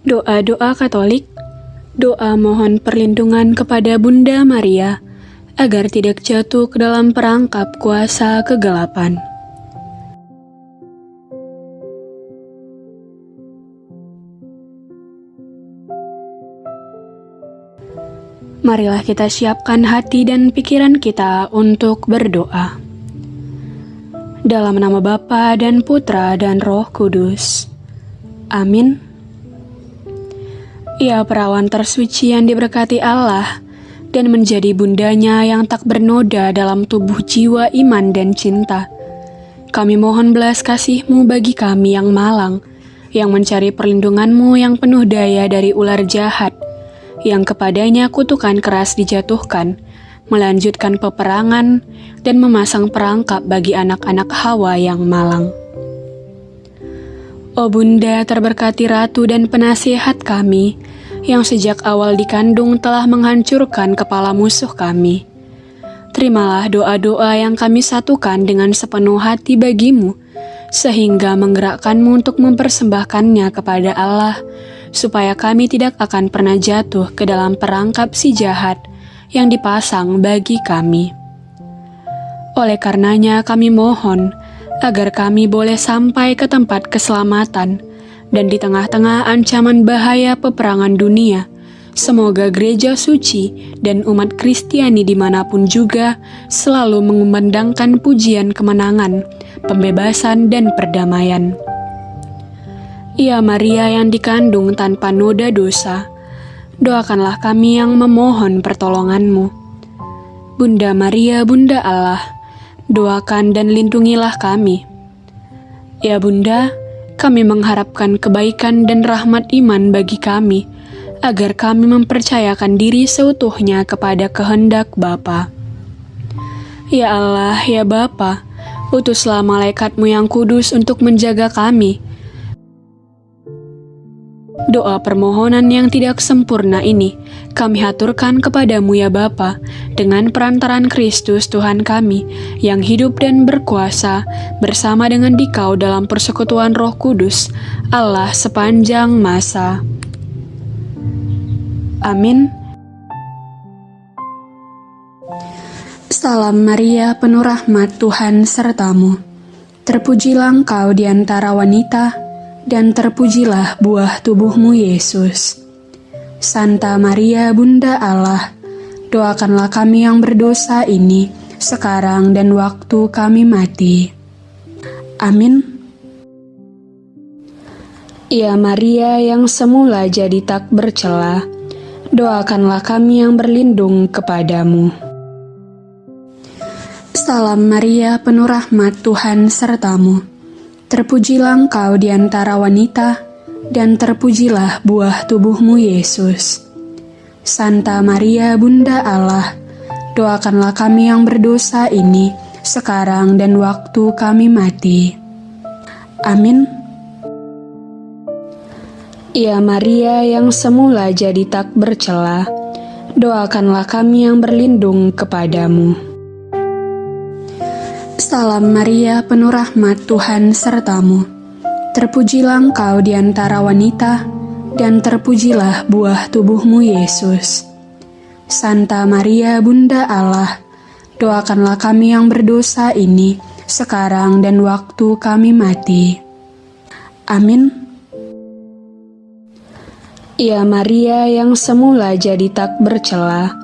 Doa-doa Katolik, doa mohon perlindungan kepada Bunda Maria agar tidak jatuh ke dalam perangkap kuasa kegelapan. Marilah kita siapkan hati dan pikiran kita untuk berdoa. Dalam nama Bapa dan Putra dan Roh Kudus. Amin. Ia perawan tersuci yang diberkati Allah dan menjadi bundanya yang tak bernoda dalam tubuh jiwa iman dan cinta. Kami mohon belas kasihmu bagi kami yang malang, yang mencari perlindunganmu yang penuh daya dari ular jahat, yang kepadanya kutukan keras dijatuhkan, melanjutkan peperangan, dan memasang perangkap bagi anak-anak Hawa yang malang. O Bunda terberkati Ratu dan penasihat kami, yang sejak awal dikandung telah menghancurkan kepala musuh kami. Terimalah doa-doa yang kami satukan dengan sepenuh hati bagimu, sehingga menggerakkanmu untuk mempersembahkannya kepada Allah, supaya kami tidak akan pernah jatuh ke dalam perangkap si jahat yang dipasang bagi kami. Oleh karenanya kami mohon agar kami boleh sampai ke tempat keselamatan dan di tengah-tengah ancaman bahaya peperangan dunia, semoga gereja suci dan umat Kristiani di mana pun juga selalu mengumandangkan pujian kemenangan, pembebasan, dan perdamaian. Ya Maria yang dikandung tanpa noda dosa, doakanlah kami yang memohon pertolonganmu. Bunda Maria, Bunda Allah, doakan dan lindungilah kami. Ya Bunda, kami mengharapkan kebaikan dan rahmat iman bagi kami, agar kami mempercayakan diri seutuhnya kepada kehendak Bapa. Ya Allah, ya Bapa, utuslah malaikatmu yang kudus untuk menjaga kami, Doa permohonan yang tidak sempurna ini kami haturkan kepadamu ya Bapa, dengan perantaran Kristus Tuhan kami, yang hidup dan berkuasa bersama dengan dikau dalam persekutuan roh kudus, Allah sepanjang masa. Amin. Salam Maria, penuh rahmat Tuhan sertamu. Terpujilah engkau di antara wanita, dan terpujilah buah tubuhmu Yesus. Santa Maria Bunda Allah, doakanlah kami yang berdosa ini, sekarang dan waktu kami mati. Amin. Ya Maria yang semula jadi tak bercela, doakanlah kami yang berlindung kepadamu. Salam Maria, penuh rahmat Tuhan sertamu. Terpujilah engkau di antara wanita, dan terpujilah buah tubuhmu Yesus. Santa Maria Bunda Allah, doakanlah kami yang berdosa ini, sekarang dan waktu kami mati. Amin. Ya Maria yang semula jadi tak bercela, doakanlah kami yang berlindung kepadamu. Salam Maria, penuh rahmat Tuhan sertamu. Terpujilah engkau di antara wanita, dan terpujilah buah tubuhmu Yesus. Santa Maria, Bunda Allah, doakanlah kami yang berdosa ini, sekarang dan waktu kami mati. Amin. Ya Maria yang semula jadi tak bercela,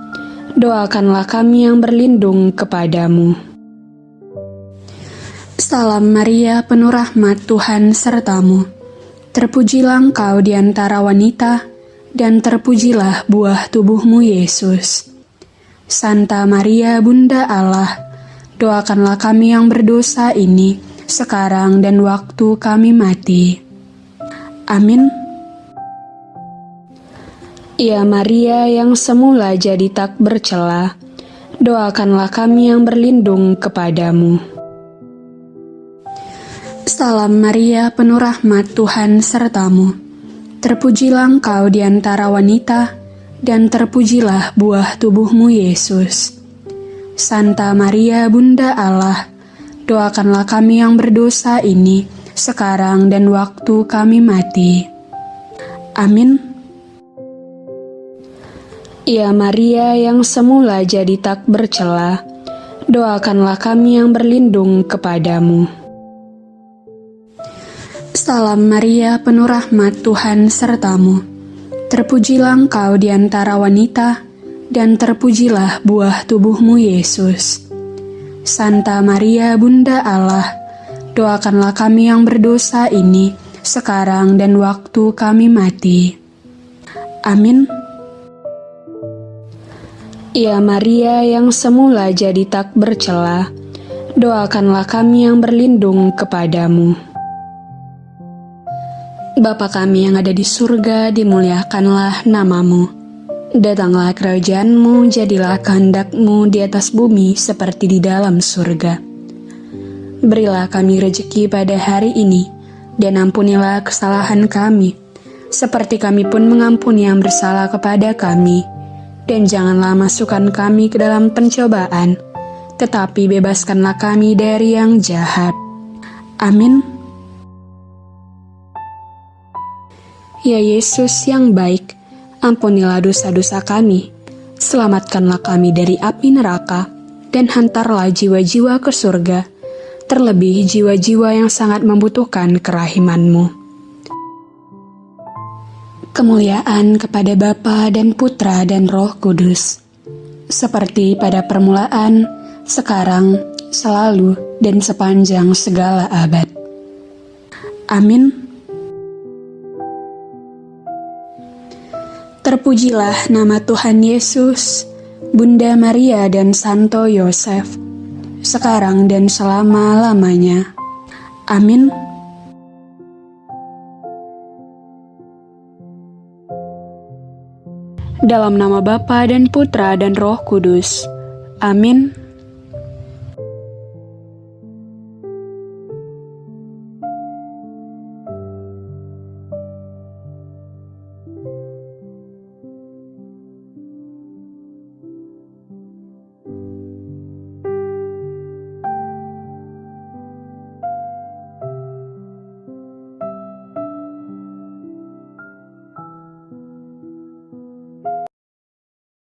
doakanlah kami yang berlindung kepadamu. Salam Maria, penuh rahmat Tuhan sertamu. Terpujilah engkau di antara wanita, dan terpujilah buah tubuhmu Yesus. Santa Maria, Bunda Allah, doakanlah kami yang berdosa ini, sekarang dan waktu kami mati. Amin. Ya Maria yang semula jadi tak bercela, doakanlah kami yang berlindung kepadamu. Salam Maria, penuh rahmat Tuhan sertamu. Terpujilah engkau di antara wanita, dan terpujilah buah tubuhmu Yesus. Santa Maria, Bunda Allah, doakanlah kami yang berdosa ini, sekarang dan waktu kami mati. Amin. Ya Maria yang semula jadi tak bercela, doakanlah kami yang berlindung kepadamu. Salam Maria, penuh rahmat Tuhan sertamu. Terpujilah engkau di antara wanita, dan terpujilah buah tubuhmu Yesus. Santa Maria, Bunda Allah, doakanlah kami yang berdosa ini, sekarang dan waktu kami mati. Amin. Ya Maria yang semula jadi tak bercela, doakanlah kami yang berlindung kepadamu. Bapa kami yang ada di surga, dimuliakanlah namamu. Datanglah kerajaanmu, jadilah kehendakmu di atas bumi seperti di dalam surga. Berilah kami rejeki pada hari ini, dan ampunilah kesalahan kami, seperti kami pun mengampuni yang bersalah kepada kami. Dan janganlah masukkan kami ke dalam pencobaan, tetapi bebaskanlah kami dari yang jahat. Amin. Ya Yesus yang baik, ampunilah dosa-dosa kami, selamatkanlah kami dari api neraka, dan hantarlah jiwa-jiwa ke surga, terlebih jiwa-jiwa yang sangat membutuhkan kerahimanmu. Kemuliaan kepada Bapa dan Putra dan Roh Kudus, seperti pada permulaan, sekarang, selalu, dan sepanjang segala abad. Amin. Terpujilah nama Tuhan Yesus, Bunda Maria dan Santo Yosef, sekarang dan selama-lamanya. Amin. Dalam nama Bapa dan Putra dan Roh Kudus. Amin.